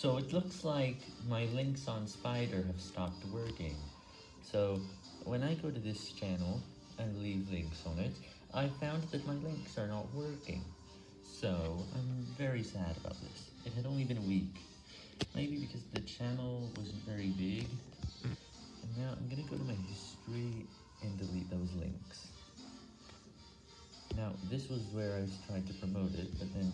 So it looks like my links on Spider have stopped working. So when I go to this channel and leave links on it, I found that my links are not working. So I'm very sad about this. It had only been a week. Maybe because the channel wasn't very big. And now I'm gonna go to my history and delete those links. Now, this was where I was trying to promote it, but then.